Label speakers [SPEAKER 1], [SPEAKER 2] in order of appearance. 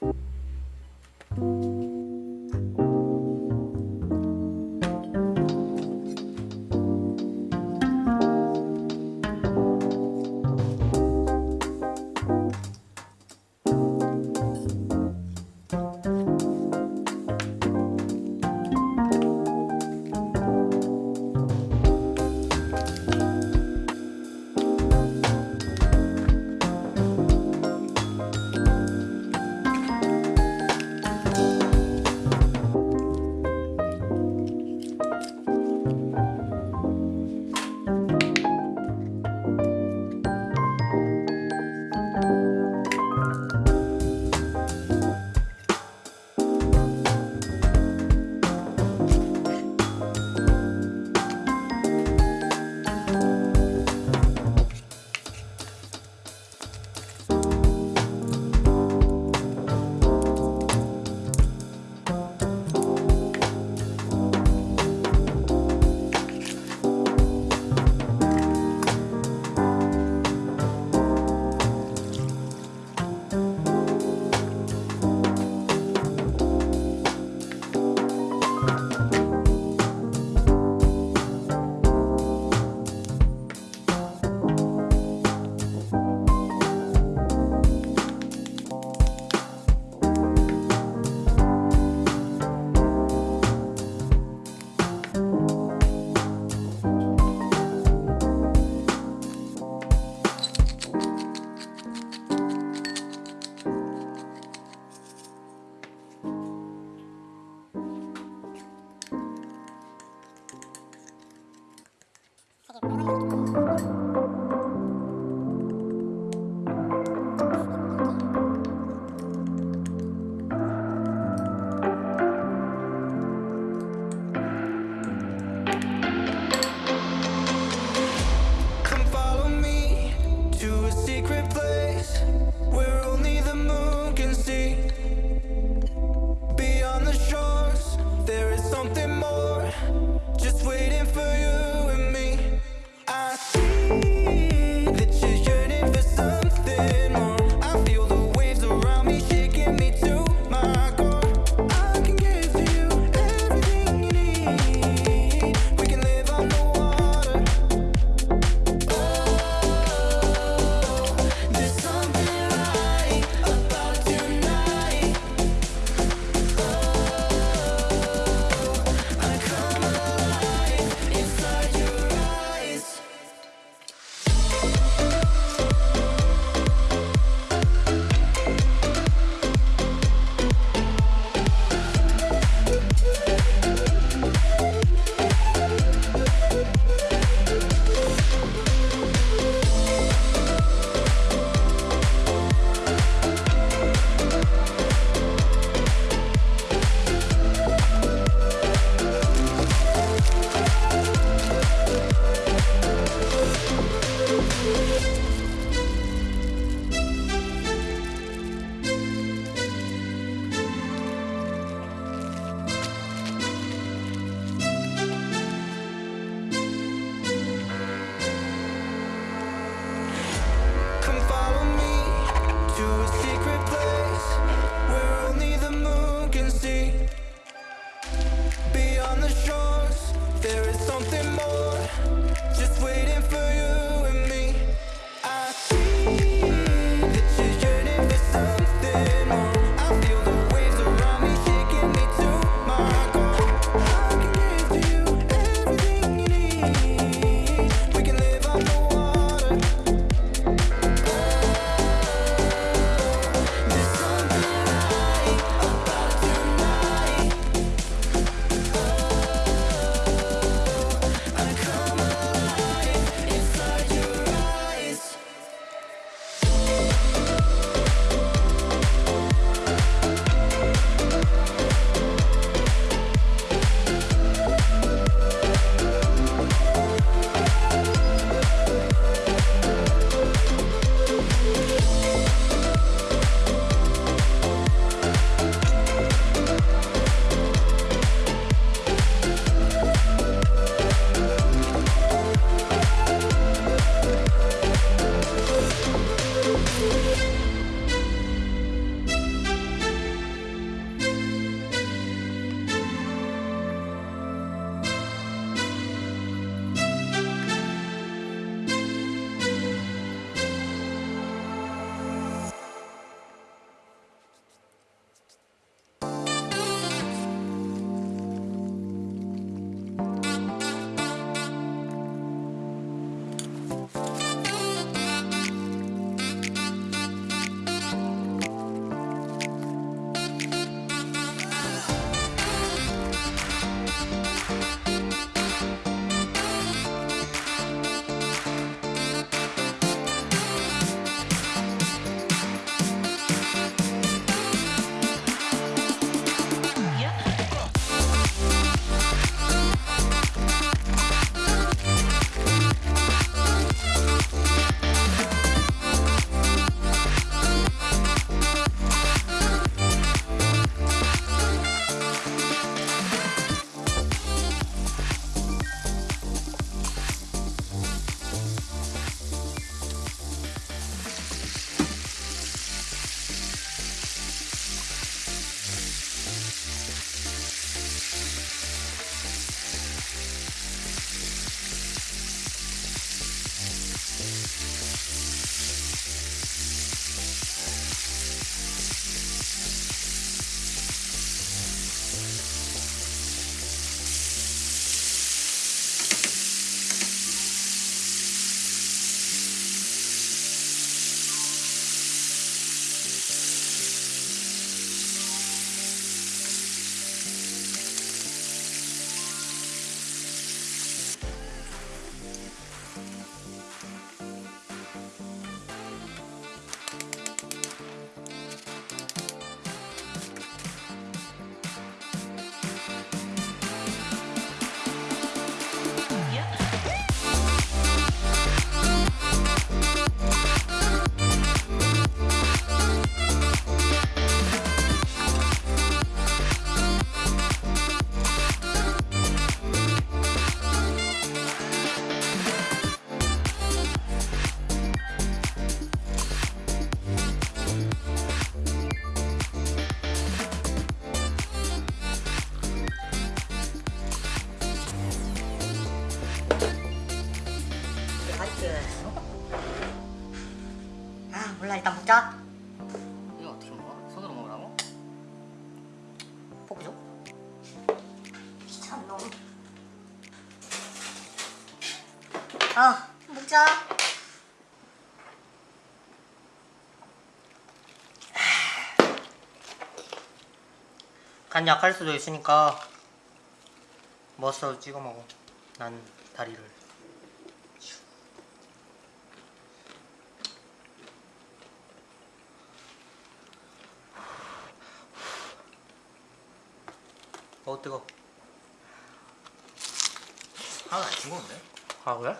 [SPEAKER 1] Thank you. There is something more. Just waiting for
[SPEAKER 2] 맛있게 아 몰라 일단 먹자
[SPEAKER 3] 이거 어떻게 먹어? 손으로 먹으라고?
[SPEAKER 2] 볶죠? 귀찮노
[SPEAKER 4] 아 먹자 간 약할 수도 있으니까 머스터드 찍어 먹어 난 다리를 어 뜨거
[SPEAKER 3] 하나도 안 싱거운데?
[SPEAKER 4] 아 그래?